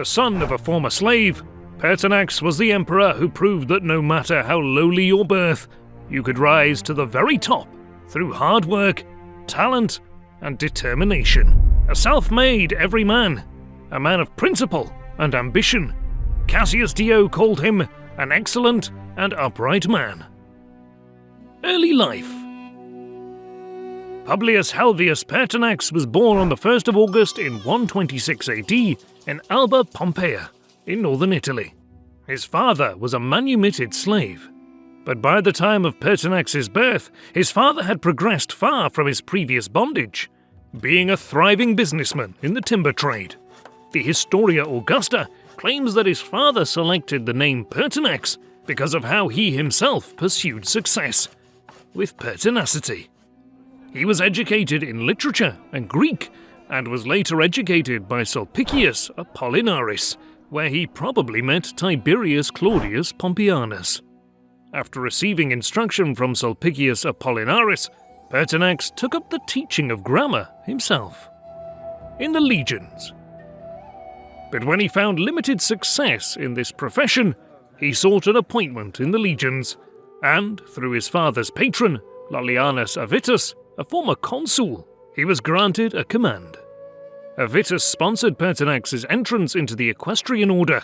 The son of a former slave, Pertinax was the emperor who proved that no matter how lowly your birth, you could rise to the very top through hard work, talent, and determination. A self made everyman, a man of principle and ambition, Cassius Dio called him an excellent and upright man. Early life Publius Helvius Pertinax was born on the 1st of August in 126 AD in Alba Pompeia, in northern Italy. His father was a manumitted slave, but by the time of Pertinax's birth, his father had progressed far from his previous bondage, being a thriving businessman in the timber trade. The Historia Augusta claims that his father selected the name Pertinax because of how he himself pursued success, with pertinacity. He was educated in literature and Greek, and was later educated by Sulpicius Apollinaris, where he probably met Tiberius Claudius Pompeianus. After receiving instruction from Sulpicius Apollinaris, Pertinax took up the teaching of grammar himself. In the legions. But when he found limited success in this profession, he sought an appointment in the legions, and through his father's patron, Lollianus Avitus, a former consul, he was granted a command. Avitus sponsored Pertinax's entrance into the equestrian order.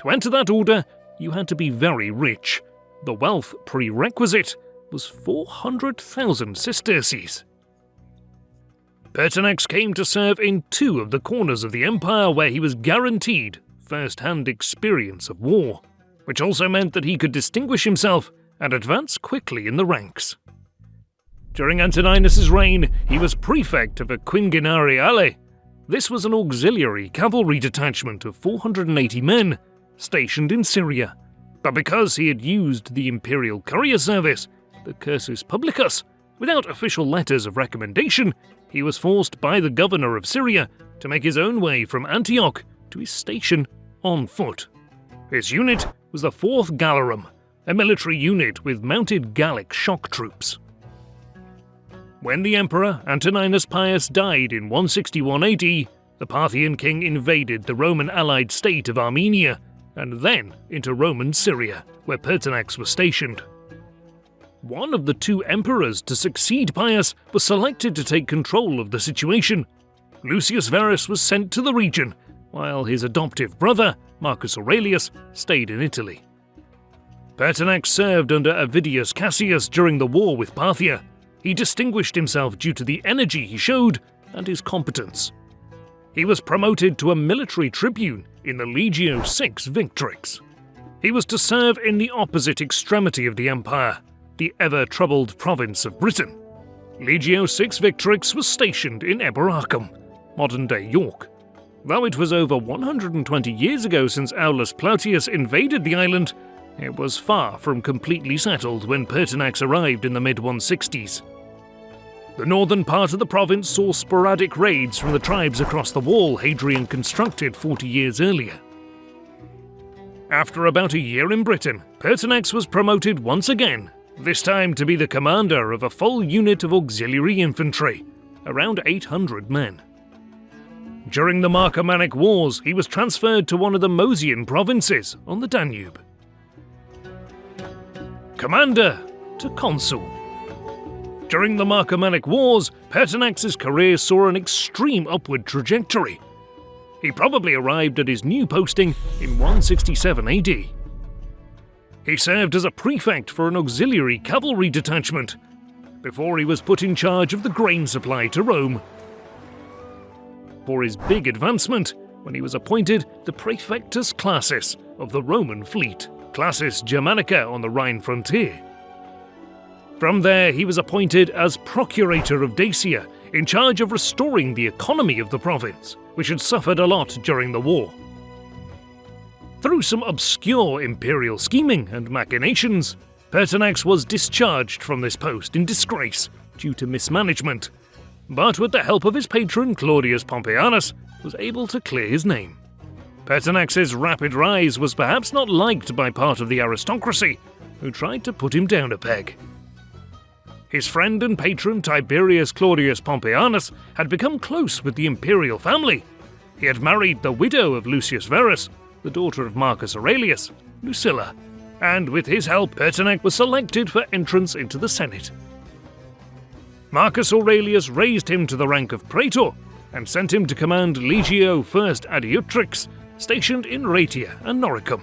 To enter that order, you had to be very rich. The wealth prerequisite was 400,000 sesterces. Pertinax came to serve in two of the corners of the empire where he was guaranteed first hand experience of war, which also meant that he could distinguish himself and advance quickly in the ranks. During Antoninus's reign, he was prefect of Quingenariale. This was an auxiliary cavalry detachment of 480 men stationed in Syria. But because he had used the imperial courier service, the Cursus Publicus, without official letters of recommendation, he was forced by the governor of Syria to make his own way from Antioch to his station on foot. His unit was the 4th Gallorum, a military unit with mounted Gallic shock troops. When the emperor Antoninus Pius died in 161 AD, the Parthian king invaded the Roman allied state of Armenia and then into Roman Syria, where Pertinax was stationed. One of the two emperors to succeed Pius was selected to take control of the situation. Lucius Verus was sent to the region, while his adoptive brother, Marcus Aurelius, stayed in Italy. Pertinax served under Avidius Cassius during the war with Parthia, he distinguished himself due to the energy he showed and his competence. He was promoted to a military tribune in the Legio VI Victrix. He was to serve in the opposite extremity of the empire, the ever troubled province of Britain. Legio VI Victrix was stationed in Eboracum, modern day York. Though it was over 120 years ago since Aulus Plautius invaded the island, it was far from completely settled when Pertinax arrived in the mid 160s. The northern part of the province saw sporadic raids from the tribes across the wall Hadrian constructed 40 years earlier. After about a year in Britain, Pertinax was promoted once again, this time to be the commander of a full unit of auxiliary infantry, around 800 men. During the Marcomannic Wars, he was transferred to one of the Moesian provinces on the Danube commander to consul. During the Marcomannic Wars, Pertinax's career saw an extreme upward trajectory. He probably arrived at his new posting in 167 AD. He served as a prefect for an auxiliary cavalry detachment before he was put in charge of the grain supply to Rome. For his big advancement, when he was appointed the Praefectus Classis of the Roman fleet. Classis Germanica on the Rhine frontier. From there, he was appointed as Procurator of Dacia, in charge of restoring the economy of the province, which had suffered a lot during the war. Through some obscure imperial scheming and machinations, Pertinax was discharged from this post in disgrace due to mismanagement, but with the help of his patron Claudius Pompeianus, was able to clear his name. Pertinax's rapid rise was perhaps not liked by part of the aristocracy, who tried to put him down a peg. His friend and patron Tiberius Claudius Pompeianus had become close with the imperial family, He had married the widow of Lucius Verus, the daughter of Marcus Aurelius, Lucilla, and with his help, Pertinax was selected for entrance into the Senate. Marcus Aurelius raised him to the rank of praetor and sent him to command Legio I Adiutrix, stationed in Raetia and Noricum.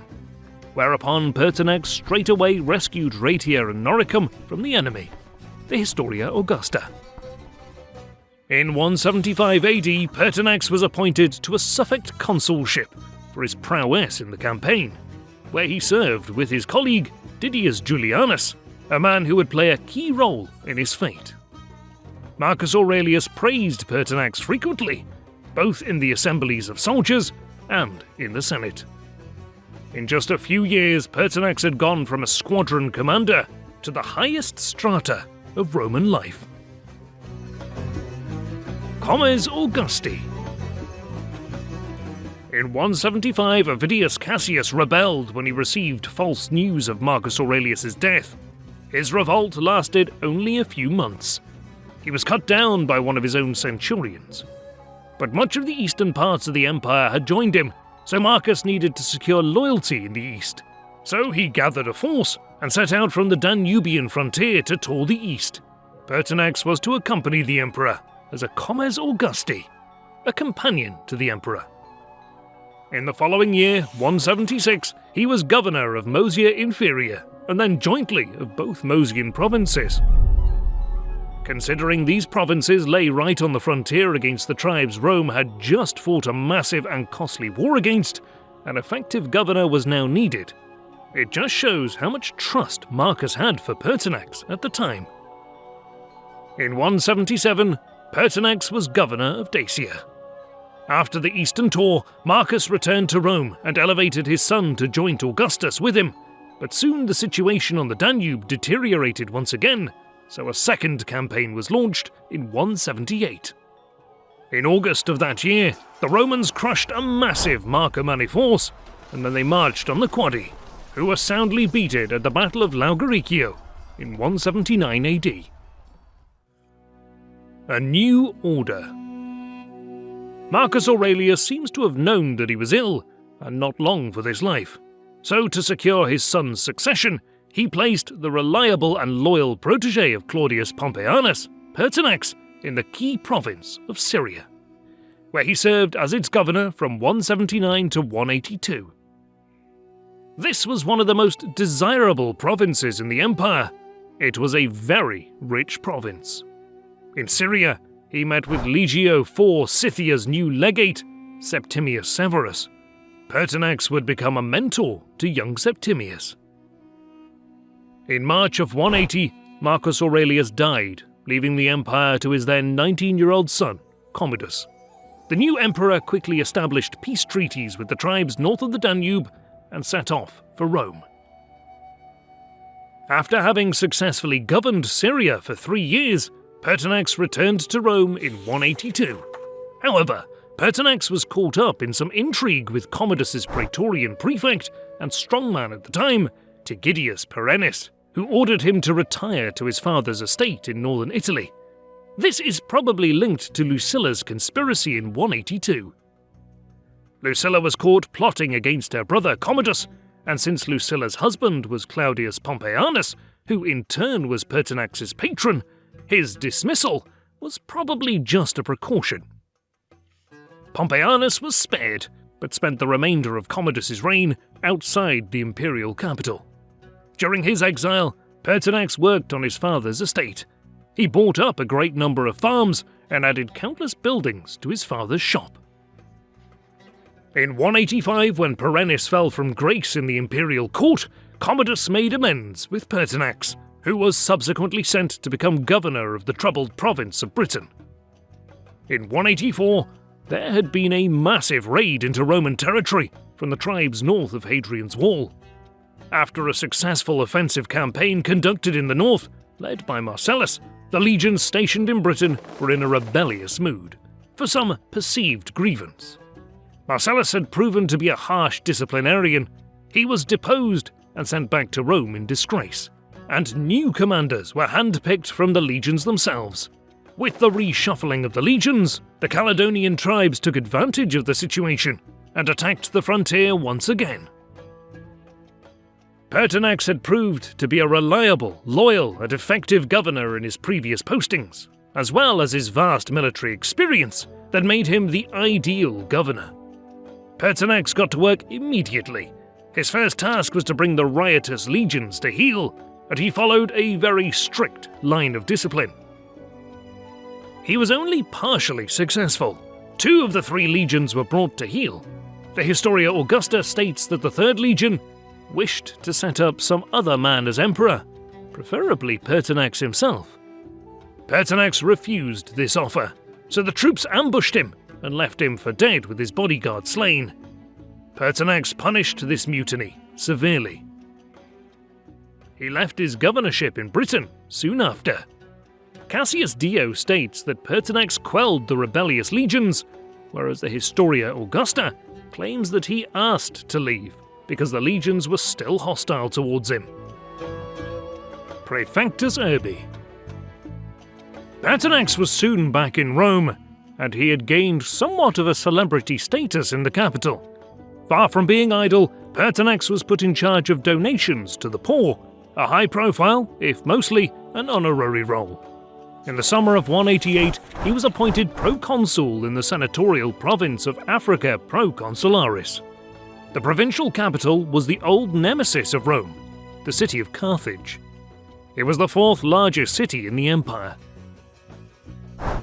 Whereupon Pertinax straightway rescued Raetia and Noricum from the enemy, the Historia Augusta. In 175 AD, Pertinax was appointed to a suffect consulship for his prowess in the campaign, where he served with his colleague Didius Julianus, a man who would play a key role in his fate. Marcus Aurelius praised Pertinax frequently, both in the assemblies of soldiers and in the Senate. In just a few years, Pertinax had gone from a squadron commander to the highest strata of Roman life. Comes Augusti in 175, Avidius Cassius rebelled when he received false news of Marcus Aurelius's death. His revolt lasted only a few months, he was cut down by one of his own centurions. But much of the eastern parts of the empire had joined him, so Marcus needed to secure loyalty in the east. So he gathered a force and set out from the Danubian frontier to tour the east. Pertinax was to accompany the emperor as a comes Augusti, a companion to the emperor. In the following year, 176, he was governor of Moesia Inferior and then jointly of both Moesian provinces. Considering these provinces lay right on the frontier against the tribes Rome had just fought a massive and costly war against, an effective governor was now needed. It just shows how much trust Marcus had for Pertinax at the time. In 177, Pertinax was governor of Dacia. After the Eastern tour, Marcus returned to Rome and elevated his son to joint Augustus with him, but soon the situation on the Danube deteriorated once again so a second campaign was launched in 178. In August of that year, the Romans crushed a massive Marcomanni force, and then they marched on the Quadi, who were soundly beaten at the Battle of Laugaricio in 179 AD. A new order. Marcus Aurelius seems to have known that he was ill, and not long for this life. So, to secure his son's succession, he placed the reliable and loyal protege of Claudius Pompeianus, Pertinax, in the key province of Syria, where he served as its governor from 179 to 182. This was one of the most desirable provinces in the empire. It was a very rich province. In Syria, he met with Legio IV Scythica's new legate, Septimius Severus. Pertinax would become a mentor to young Septimius. In March of 180, Marcus Aurelius died, leaving the empire to his then 19 year old son, Commodus. The new emperor quickly established peace treaties with the tribes north of the Danube and set off for Rome. After having successfully governed Syria for three years, Pertinax returned to Rome in 182. However, Pertinax was caught up in some intrigue with Commodus's praetorian prefect and strongman at the time, Tigidius Perennis who ordered him to retire to his father's estate in northern Italy. This is probably linked to Lucilla's conspiracy in 182. Lucilla was caught plotting against her brother Commodus, and since Lucilla's husband was Claudius Pompeianus, who in turn was Pertinax's patron, his dismissal was probably just a precaution. Pompeianus was spared, but spent the remainder of Commodus's reign outside the imperial capital. During his exile, Pertinax worked on his father's estate. He bought up a great number of farms and added countless buildings to his father's shop. In 185, when Perennis fell from grace in the imperial court, Commodus made amends with Pertinax, who was subsequently sent to become governor of the troubled province of Britain. In 184, there had been a massive raid into Roman territory from the tribes north of Hadrian's Wall. After a successful offensive campaign conducted in the north, led by Marcellus, the legions stationed in Britain were in a rebellious mood, for some perceived grievance. Marcellus had proven to be a harsh disciplinarian. He was deposed and sent back to Rome in disgrace, and new commanders were handpicked from the legions themselves. With the reshuffling of the legions, the Caledonian tribes took advantage of the situation and attacked the frontier once again. Pertinax had proved to be a reliable, loyal, and effective governor in his previous postings, as well as his vast military experience that made him the ideal governor. Pertinax got to work immediately. His first task was to bring the riotous legions to heel, and he followed a very strict line of discipline. He was only partially successful. Two of the three legions were brought to heel. The Historia Augusta states that the Third Legion wished to set up some other man as emperor, preferably Pertinax himself. Pertinax refused this offer, so the troops ambushed him and left him for dead with his bodyguard slain. Pertinax punished this mutiny severely. He left his governorship in Britain soon after. Cassius Dio states that Pertinax quelled the rebellious legions, whereas the Historia Augusta claims that he asked to leave because the legions were still hostile towards him. Praefectus Urbi Pertinax was soon back in Rome, and he had gained somewhat of a celebrity status in the capital. Far from being idle, Pertinax was put in charge of donations to the poor, a high profile, if mostly, an honorary role. In the summer of 188, he was appointed proconsul in the senatorial province of Africa Proconsularis. The provincial capital was the old nemesis of Rome, the city of Carthage. It was the fourth largest city in the empire.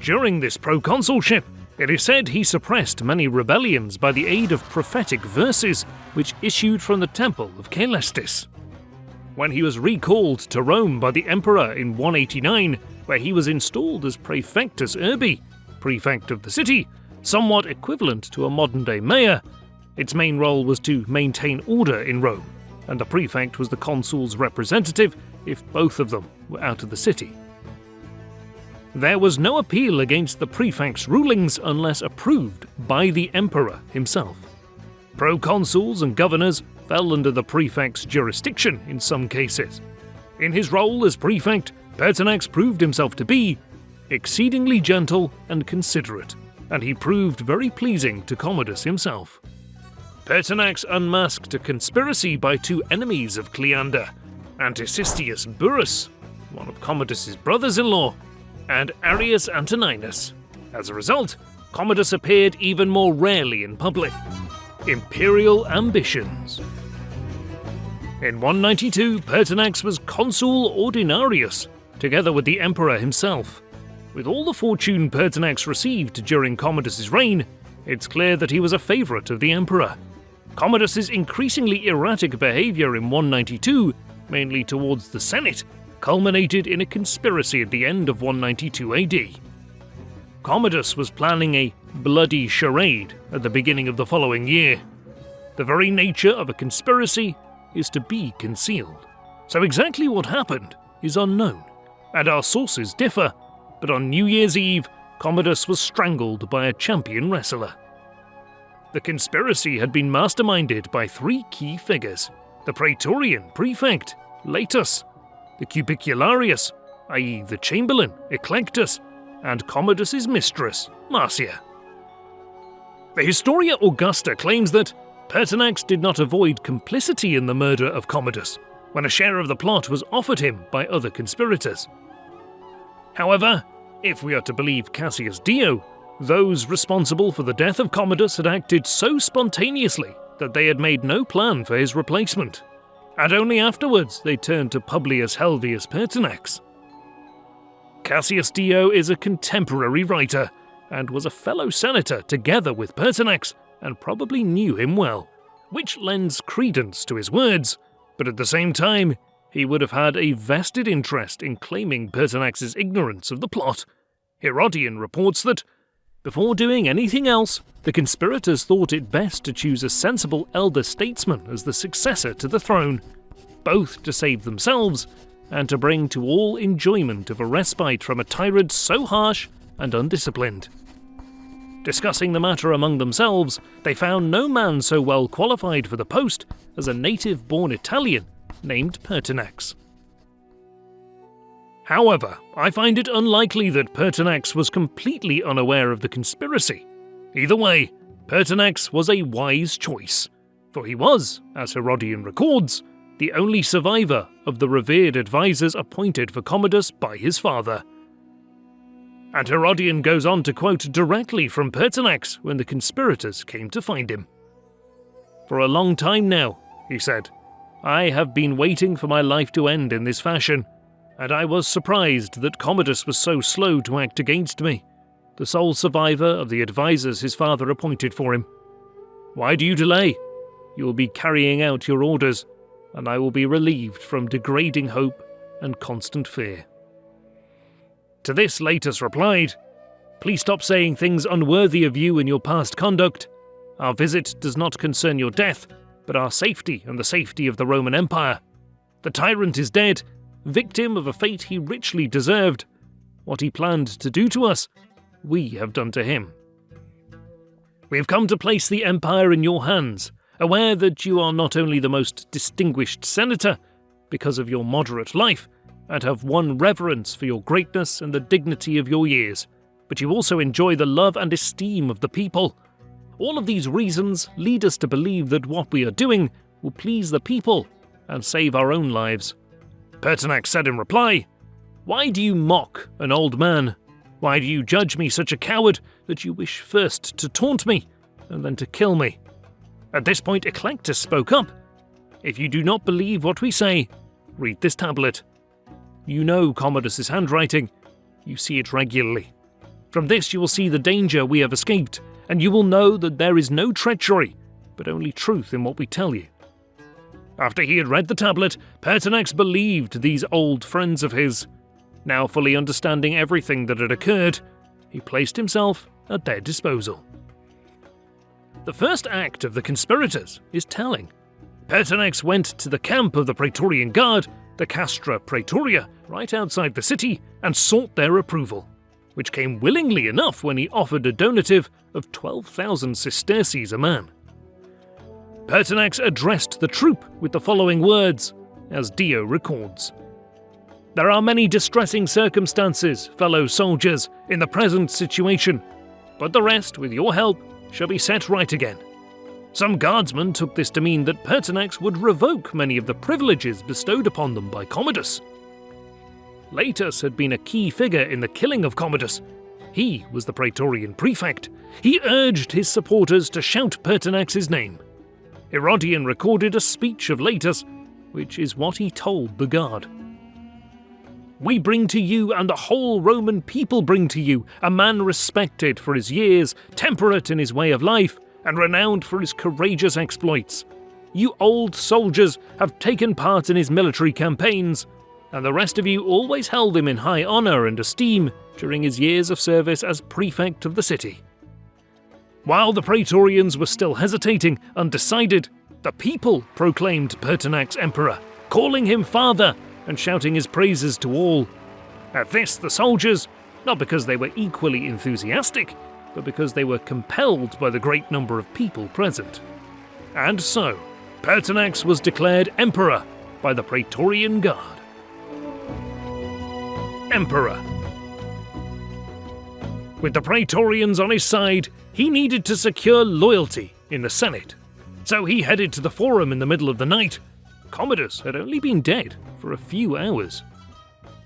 During this proconsulship, it is said he suppressed many rebellions by the aid of prophetic verses which issued from the temple of Caelestis. When he was recalled to Rome by the emperor in 189, where he was installed as Praefectus Urbi, prefect of the city, somewhat equivalent to a modern day mayor, its main role was to maintain order in Rome, and the prefect was the consul's representative if both of them were out of the city. There was no appeal against the prefect's rulings unless approved by the emperor himself. Proconsuls and governors fell under the prefect's jurisdiction in some cases. In his role as prefect, Pertinax proved himself to be exceedingly gentle and considerate, and he proved very pleasing to Commodus himself. Pertinax unmasked a conspiracy by two enemies of Cleander, Antistius Burrus, one of Commodus's brothers-in-law, and Arrius Antoninus. As a result, Commodus appeared even more rarely in public. Imperial Ambitions In 192, Pertinax was consul ordinarius, together with the emperor himself. With all the fortune Pertinax received during Commodus's reign, it's clear that he was a favourite of the emperor. Commodus's increasingly erratic behaviour in 192, mainly towards the Senate, culminated in a conspiracy at the end of 192 AD. Commodus was planning a bloody charade at the beginning of the following year. The very nature of a conspiracy is to be concealed, so exactly what happened is unknown, and our sources differ, but on New Year's Eve, Commodus was strangled by a champion wrestler. The conspiracy had been masterminded by three key figures the Praetorian prefect, Laetus, the Cubicularius, i.e., the chamberlain, Eclectus, and Commodus's mistress, Marcia. The Historia Augusta claims that Pertinax did not avoid complicity in the murder of Commodus when a share of the plot was offered him by other conspirators. However, if we are to believe Cassius Dio, those responsible for the death of Commodus had acted so spontaneously that they had made no plan for his replacement, and only afterwards they turned to Publius Helvius Pertinax. Cassius Dio is a contemporary writer, and was a fellow senator together with Pertinax, and probably knew him well, which lends credence to his words, but at the same time, he would have had a vested interest in claiming Pertinax's ignorance of the plot. Herodian reports that before doing anything else, the conspirators thought it best to choose a sensible elder statesman as the successor to the throne, both to save themselves and to bring to all enjoyment of a respite from a tyrant so harsh and undisciplined. Discussing the matter among themselves, they found no man so well qualified for the post as a native born Italian named Pertinax. However, I find it unlikely that Pertinax was completely unaware of the conspiracy. Either way, Pertinax was a wise choice, for he was, as Herodian records, the only survivor of the revered advisors appointed for Commodus by his father. And Herodian goes on to quote directly from Pertinax when the conspirators came to find him. For a long time now, he said, I have been waiting for my life to end in this fashion, and I was surprised that Commodus was so slow to act against me, the sole survivor of the advisers his father appointed for him. Why do you delay? You will be carrying out your orders, and I will be relieved from degrading hope and constant fear. To this, Laetus replied, Please stop saying things unworthy of you and your past conduct. Our visit does not concern your death, but our safety and the safety of the Roman Empire. The tyrant is dead, victim of a fate he richly deserved. What he planned to do to us, we have done to him. We have come to place the Empire in your hands, aware that you are not only the most distinguished senator, because of your moderate life, and have won reverence for your greatness and the dignity of your years, but you also enjoy the love and esteem of the people. All of these reasons lead us to believe that what we are doing will please the people and save our own lives. Pertinax said in reply, Why do you mock an old man? Why do you judge me such a coward that you wish first to taunt me and then to kill me? At this point, Eclectus spoke up. If you do not believe what we say, read this tablet. You know Commodus's handwriting. You see it regularly. From this you will see the danger we have escaped and you will know that there is no treachery, but only truth in what we tell you. After he had read the tablet, Pertinax believed these old friends of his. Now fully understanding everything that had occurred, he placed himself at their disposal. The first act of the conspirators is telling. Pertinax went to the camp of the Praetorian Guard, the Castra Praetoria, right outside the city, and sought their approval which came willingly enough when he offered a donative of 12,000 sesterces a man. Pertinax addressed the troop with the following words, as Dio records There are many distressing circumstances, fellow soldiers, in the present situation, but the rest, with your help, shall be set right again. Some guardsmen took this to mean that Pertinax would revoke many of the privileges bestowed upon them by Commodus. Laetus had been a key figure in the killing of Commodus. He was the Praetorian prefect. He urged his supporters to shout Pertinax's name. Herodian recorded a speech of Laetus, which is what he told the guard. We bring to you, and the whole Roman people bring to you, a man respected for his years, temperate in his way of life, and renowned for his courageous exploits. You old soldiers have taken part in his military campaigns, and the rest of you always held him in high honour and esteem during his years of service as prefect of the city. While the Praetorians were still hesitating, undecided, the people proclaimed Pertinax emperor, calling him father and shouting his praises to all. At this, the soldiers, not because they were equally enthusiastic, but because they were compelled by the great number of people present. And so, Pertinax was declared emperor by the Praetorian Guard emperor. With the Praetorians on his side, he needed to secure loyalty in the Senate. So he headed to the Forum in the middle of the night. Commodus had only been dead for a few hours.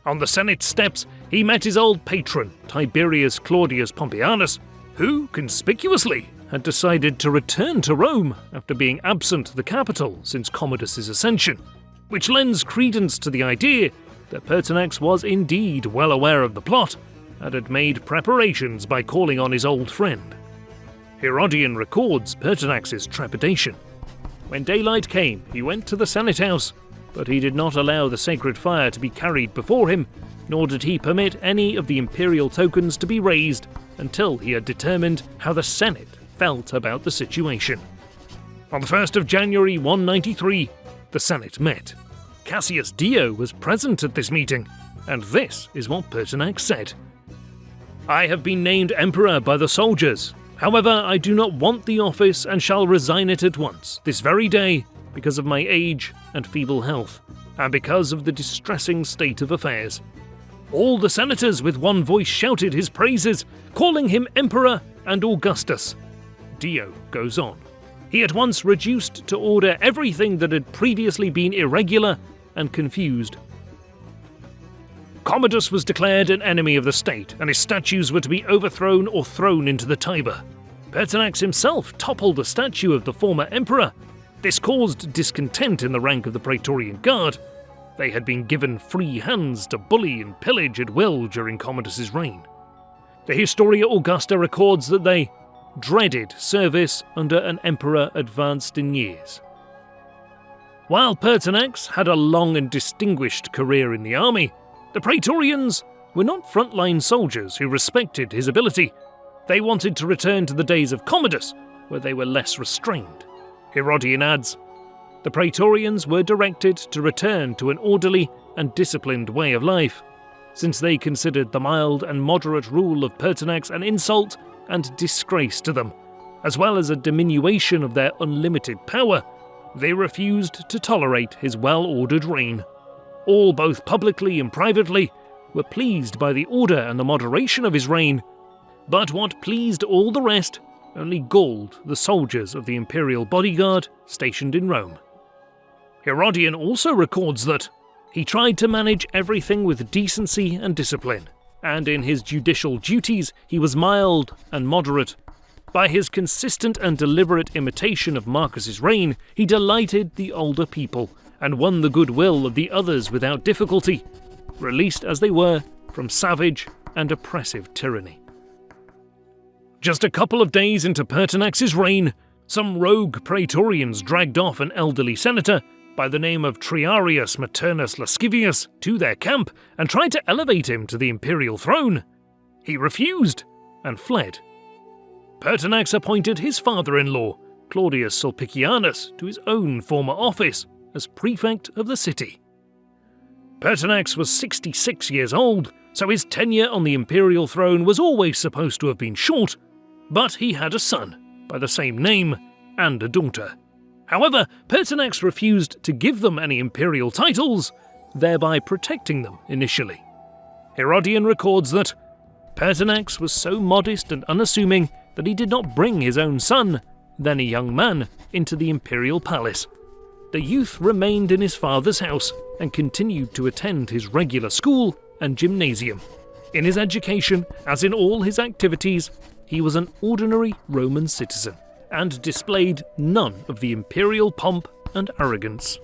On the Senate steps, he met his old patron, Tiberius Claudius Pompeianus, who, conspicuously, had decided to return to Rome after being absent the capital since Commodus's ascension, which lends credence to the idea that Pertinax was indeed well aware of the plot and had made preparations by calling on his old friend. Herodian records Pertinax's trepidation. When daylight came, he went to the Senate House, but he did not allow the sacred fire to be carried before him, nor did he permit any of the imperial tokens to be raised until he had determined how the Senate felt about the situation. On the 1st of January 193, the Senate met. Cassius Dio was present at this meeting, and this is what Pertinax said. I have been named Emperor by the soldiers. However, I do not want the office and shall resign it at once, this very day, because of my age and feeble health, and because of the distressing state of affairs. All the senators with one voice shouted his praises, calling him Emperor and Augustus. Dio goes on. He at once reduced to order everything that had previously been irregular and confused. Commodus was declared an enemy of the state, and his statues were to be overthrown or thrown into the Tiber. Pertinax himself toppled a statue of the former emperor. This caused discontent in the rank of the Praetorian Guard. They had been given free hands to bully and pillage at will during Commodus's reign. The Historia Augusta records that they dreaded service under an emperor advanced in years. While Pertinax had a long and distinguished career in the army, the Praetorians were not frontline soldiers who respected his ability. They wanted to return to the days of Commodus, where they were less restrained. Herodian adds The Praetorians were directed to return to an orderly and disciplined way of life, since they considered the mild and moderate rule of Pertinax an insult and disgrace to them, as well as a diminution of their unlimited power. They refused to tolerate his well ordered reign. All, both publicly and privately, were pleased by the order and the moderation of his reign. But what pleased all the rest only galled the soldiers of the imperial bodyguard stationed in Rome. Herodian also records that he tried to manage everything with decency and discipline, and in his judicial duties he was mild and moderate. By his consistent and deliberate imitation of Marcus's reign, he delighted the older people and won the goodwill of the others without difficulty, released as they were from savage and oppressive tyranny. Just a couple of days into Pertinax's reign, some rogue praetorians dragged off an elderly senator by the name of Triarius Maternus Lascivius to their camp and tried to elevate him to the imperial throne. He refused and fled. Pertinax appointed his father in law, Claudius Sulpicianus, to his own former office as prefect of the city. Pertinax was 66 years old, so his tenure on the imperial throne was always supposed to have been short but he had a son by the same name and a daughter. However, Pertinax refused to give them any imperial titles, thereby protecting them initially. Herodian records that Pertinax was so modest and unassuming that he did not bring his own son, then a young man, into the imperial palace. The youth remained in his father's house and continued to attend his regular school and gymnasium. In his education, as in all his activities, he was an ordinary Roman citizen and displayed none of the imperial pomp and arrogance.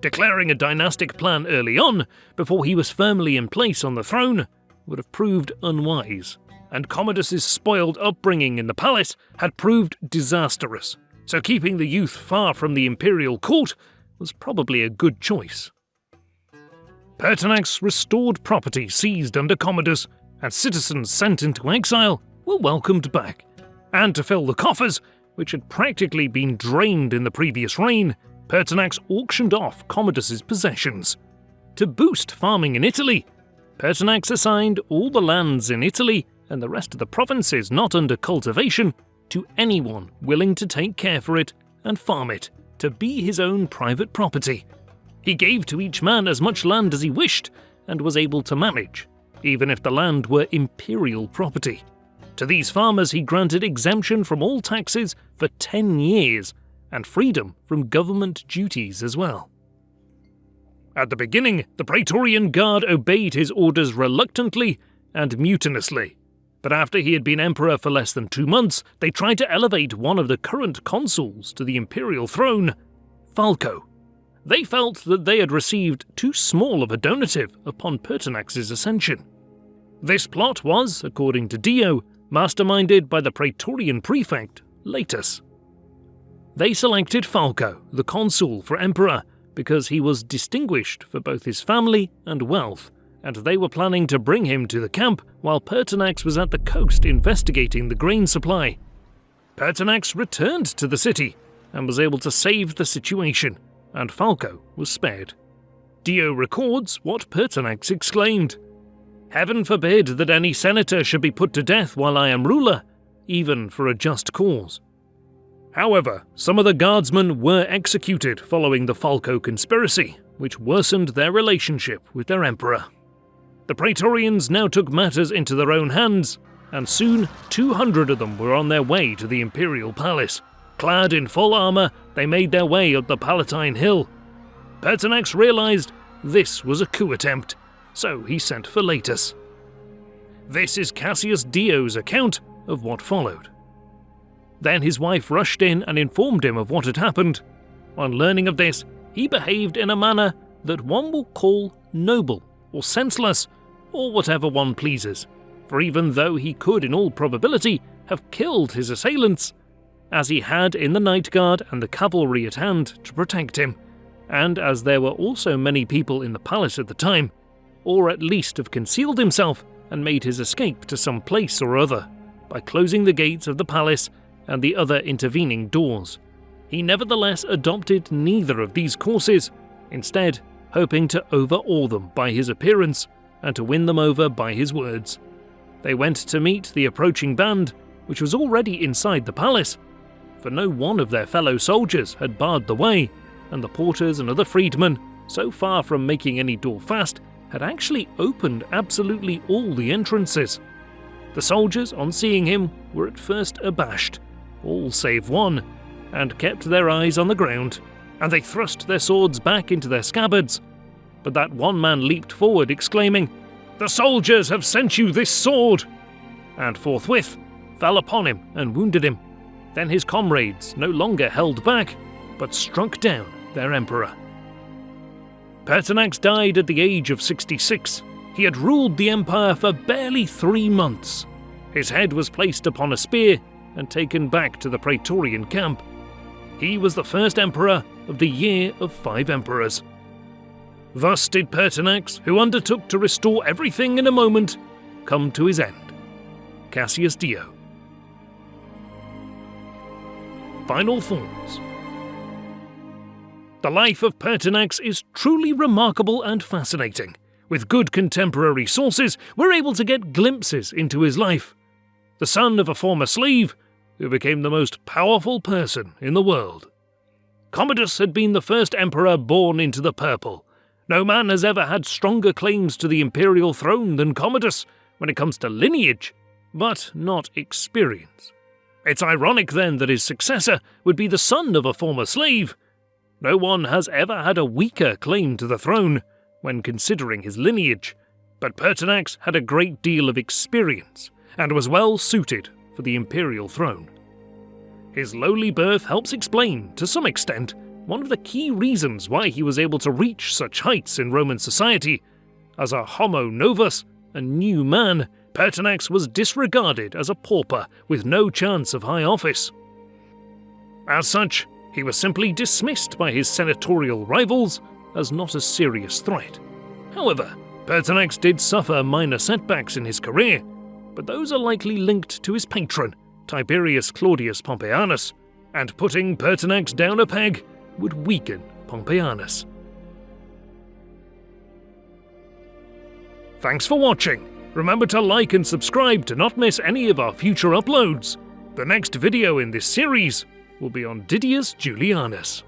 Declaring a dynastic plan early on, before he was firmly in place on the throne, would have proved unwise, and Commodus's spoiled upbringing in the palace had proved disastrous, so keeping the youth far from the imperial court was probably a good choice. Pertinax restored property seized under Commodus, and citizens sent into exile were welcomed back. And to fill the coffers, which had practically been drained in the previous reign, Pertinax auctioned off Commodus's possessions. To boost farming in Italy, Pertinax assigned all the lands in Italy and the rest of the provinces not under cultivation to anyone willing to take care for it and farm it to be his own private property. He gave to each man as much land as he wished and was able to manage, even if the land were imperial property. To these farmers, he granted exemption from all taxes for 10 years and freedom from government duties as well. At the beginning, the Praetorian Guard obeyed his orders reluctantly and mutinously. But after he had been emperor for less than two months, they tried to elevate one of the current consuls to the imperial throne, Falco. They felt that they had received too small of a donative upon Pertinax's ascension. This plot was, according to Dio, masterminded by the Praetorian prefect, Laetus. They selected Falco, the consul, for emperor because he was distinguished for both his family and wealth, and they were planning to bring him to the camp while Pertinax was at the coast investigating the grain supply. Pertinax returned to the city and was able to save the situation, and Falco was spared. Dio records what Pertinax exclaimed Heaven forbid that any senator should be put to death while I am ruler, even for a just cause. However, some of the guardsmen were executed following the Falco conspiracy, which worsened their relationship with their emperor. The Praetorians now took matters into their own hands, and soon 200 of them were on their way to the imperial palace. Clad in full armour, they made their way up the Palatine Hill. Pertinax realised this was a coup attempt, so he sent for Laetus. This is Cassius Dio's account of what followed. Then his wife rushed in and informed him of what had happened. On learning of this, he behaved in a manner that one will call noble or senseless, or whatever one pleases, for even though he could, in all probability, have killed his assailants, as he had in the night guard and the cavalry at hand to protect him, and as there were also many people in the palace at the time, or at least have concealed himself and made his escape to some place or other by closing the gates of the palace and the other intervening doors. He nevertheless adopted neither of these courses, instead, hoping to overawe them by his appearance and to win them over by his words. They went to meet the approaching band, which was already inside the palace, for no one of their fellow soldiers had barred the way, and the porters and other freedmen, so far from making any door fast, had actually opened absolutely all the entrances. The soldiers, on seeing him, were at first abashed, all save one, and kept their eyes on the ground, and they thrust their swords back into their scabbards. But that one man leaped forward, exclaiming, The soldiers have sent you this sword! And forthwith fell upon him and wounded him. Then his comrades no longer held back, but struck down their emperor. Pertinax died at the age of 66. He had ruled the empire for barely three months. His head was placed upon a spear and taken back to the Praetorian camp. He was the first emperor of the Year of Five Emperors. Thus did Pertinax, who undertook to restore everything in a moment, come to his end. Cassius Dio. Final thoughts. The life of Pertinax is truly remarkable and fascinating. With good contemporary sources, we're able to get glimpses into his life. The son of a former slave, who became the most powerful person in the world. Commodus had been the first emperor born into the purple. No man has ever had stronger claims to the imperial throne than Commodus when it comes to lineage, but not experience. It's ironic then that his successor would be the son of a former slave, no one has ever had a weaker claim to the throne when considering his lineage, but Pertinax had a great deal of experience and was well suited for the imperial throne. His lowly birth helps explain, to some extent, one of the key reasons why he was able to reach such heights in Roman society. As a homo novus, a new man, Pertinax was disregarded as a pauper with no chance of high office. As such, he was simply dismissed by his senatorial rivals as not a serious threat. However, Pertinax did suffer minor setbacks in his career, but those are likely linked to his patron, Tiberius Claudius Pompeianus, and putting Pertinax down a peg would weaken Pompeianus. Thanks for watching. Remember to like and subscribe to not miss any of our future uploads. The next video in this series will be on Didius Julianus.